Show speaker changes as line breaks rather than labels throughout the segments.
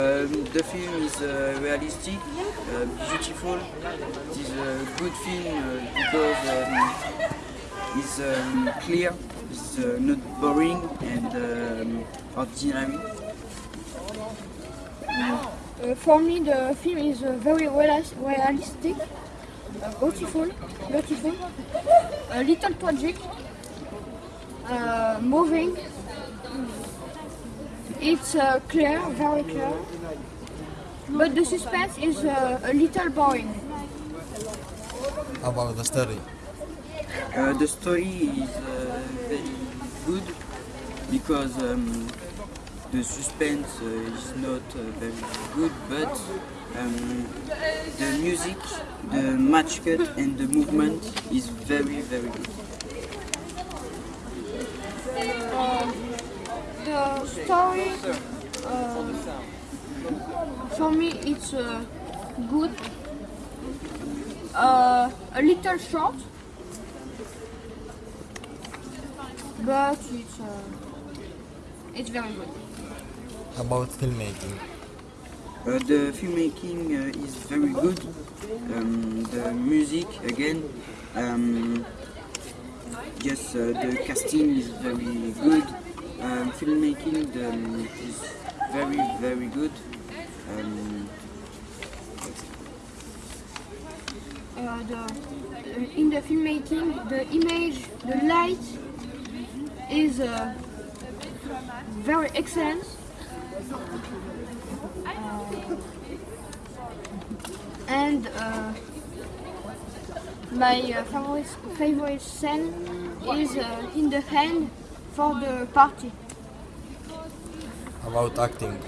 Um, the film is uh, realistic, uh, beautiful. It is a good film uh, because um, it's um, clear, it's uh, not boring and um, ordinary.
Uh, for me, the film is uh, very realistic, uh, beautiful, beautiful, a little tragic, uh, moving. It's uh, clear, very clear, but the suspense is uh, a little boring.
about the story.
Uh, the story is uh, very good because um, the suspense uh, is not uh, very good, but um, the music, the match cut, and the movement is very very good.
The story, uh, for me, it's uh, good, uh, a little short, but it's uh, it's very good.
About filmmaking.
Uh, the filmmaking uh, is very good. Um, the music again. Um, yes, uh, the casting is very good. Um, filmmaking the, um, is very very good. Um,
Uh, the, uh, in the filmmaking, the image, the light is uh, very excellent. And uh, my uh, favorite, favorite scene is uh, in the end for the party.
About acting.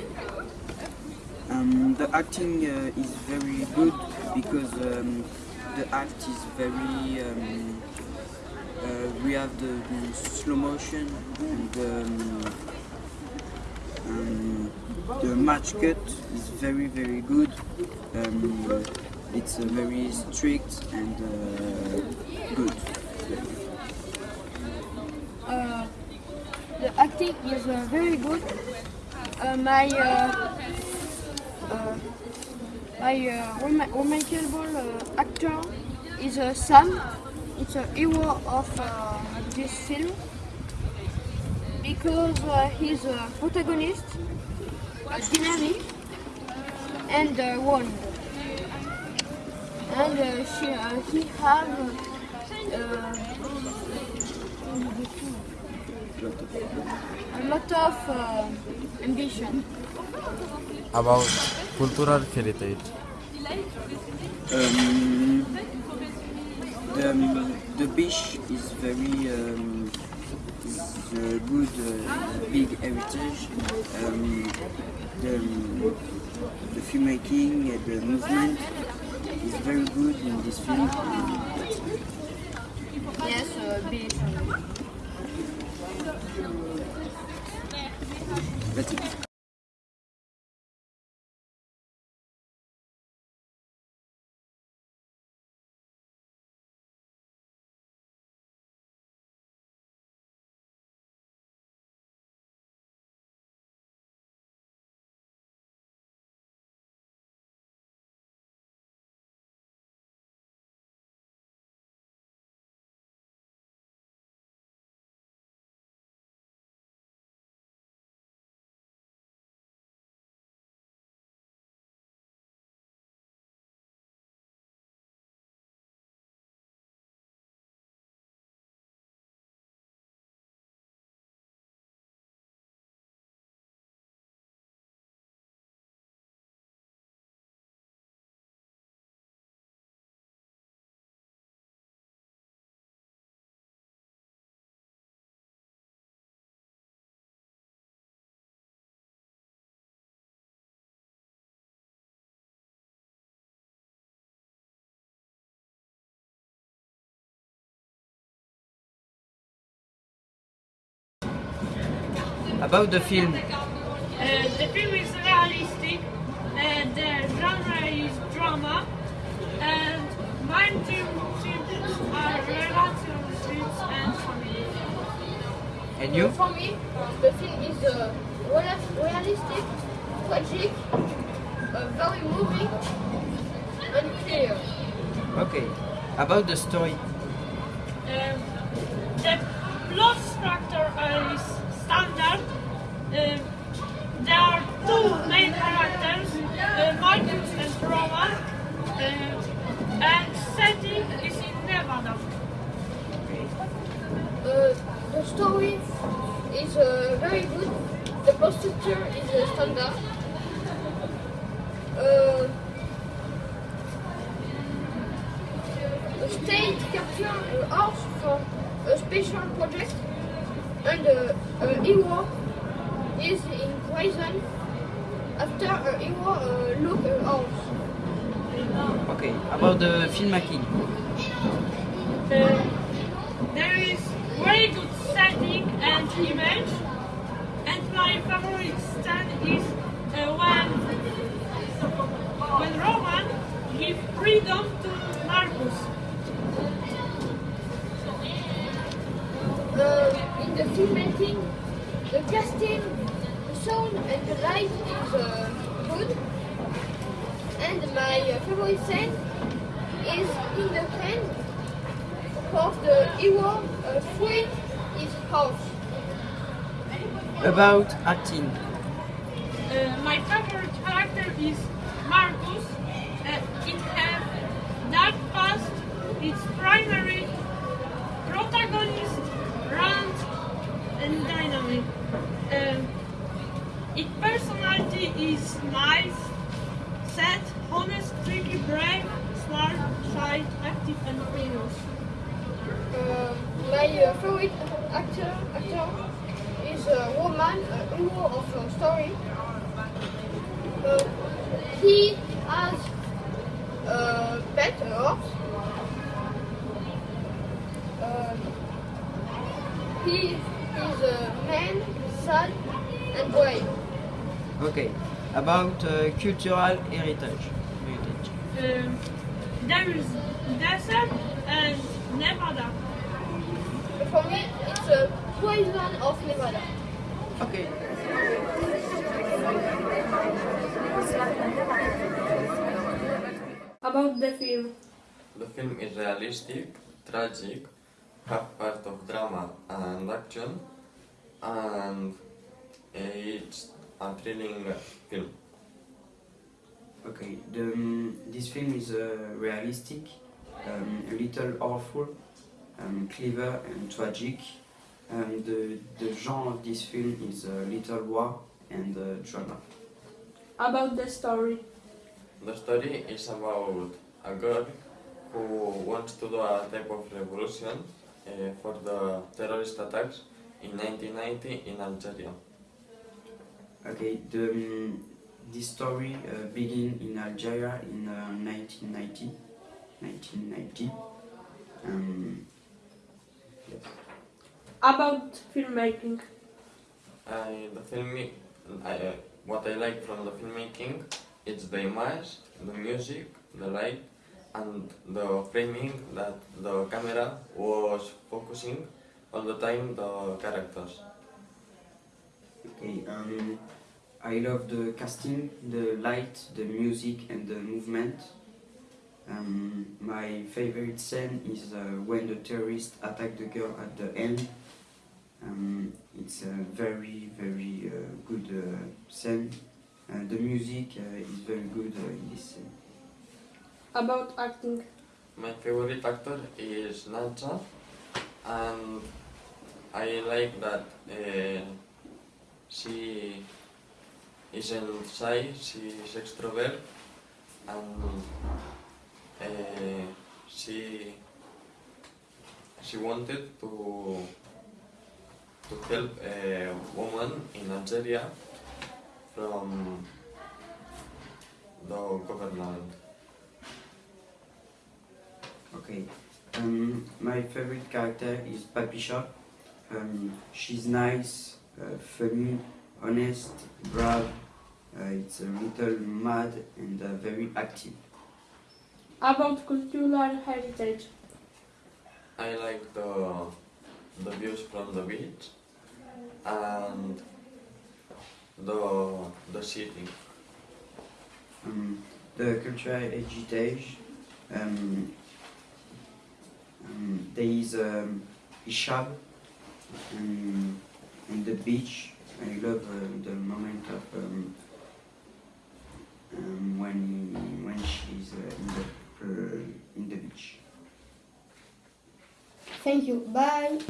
Um, the acting uh, is very good because um, the act is very. Um, uh, we have the, the slow motion and um, the match cut is very very good. Um, it's uh, very strict and uh, good.
Uh, the acting is uh, very good. Uh, my uh, my remarkable actor is Sam. It's a hero of this film because uh, he's a protagonist, a dynamic, and uh, one. And uh, she, uh, he have uh, a lot of uh, ambition.
About cultural heritage.
Um, the, um, the beach is very um, is a good uh, big heritage. Um, the, the filmmaking and the movement is very good in this film.
Yes, uh, beach.
That's it.
about the film?
Uh, the film is realistic, and the genre is drama,
and my are relationships and family. And you?
For me, the film is uh, realistic, tragic, uh, very moving, and clear.
Okay. About the story.
Um, the plot structure
Structure is uh, standard. Uh, the state captured a horse for a special project, and uh, a hero is in prison after a hero uh, a horse.
Okay. About the filmmaking.
The casting, the sound and the light is uh, good. And my uh, favorite scene is in the end of the hero uh, free his house.
About acting.
Uh, my favorite character is Marcus. Uh, it has dark past. Its primary protagonist, runs and dynamic. Um, its personality is nice, sad, honest, tricky, brave, smart, shy, active, and famous.
Uh, my uh, favorite actor actor is a woman, a hero of a story. Uh, he has a pet a horse. Uh, he is a man, sad, and brave.
Okay. About uh, cultural heritage. Heritage.
Um, there is desert and Nevada.
For me, it's a poison of Nevada.
Okay.
About the film.
The film is realistic, tragic, have part of drama and action, and it's a thrilling film.
Okay, the, um, this film is uh, realistic, um, a little awful, um, clever and tragic. And the, the genre of this film is a little war and uh, drama.
About the story.
The story is about a girl who wants to do a type of revolution uh, for the terrorist attacks in 1990 in Algeria.
Okay, the, um, this story uh, began in Algeria in uh, 1990. 1990. Um, yes.
About filmmaking.
I, the film, I, uh, what I like from the filmmaking it's the image, the music, the light, and the framing that the camera was focusing all the time the characters.
Okay, um, I love the casting, the light, the music, and the movement. Um, my favorite scene is uh, when the terrorists attack the girl at the end. Um, it's a very, very uh, good uh, scene. Uh, the music uh, is very good uh, in this scene.
About acting.
My favorite actor is Nancha, and I like that uh, she isn't shy, she is extrovert, and uh, she she wanted to to help a woman in Algeria from the government.
Okay. Um, my favorite character is Papicha. Um, she's nice, uh, funny, honest, brave. Uh, it's a little mad and uh, very active.
About cultural heritage.
I like the the views from the beach and the the city.
Um, the cultural heritage. Um, um, there is um, Ishab um, and the beach. I love uh, the moment of um, um, when when she's uh, in the uh, in the beach.
Thank you. Bye.